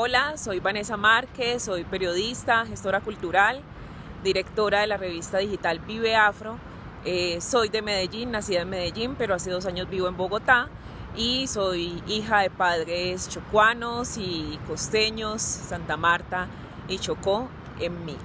Hola, soy Vanessa Márquez, soy periodista, gestora cultural, directora de la revista digital Vive Afro. Eh, soy de Medellín, nacida en Medellín, pero hace dos años vivo en Bogotá y soy hija de padres chocuanos y costeños, Santa Marta y Chocó en mí.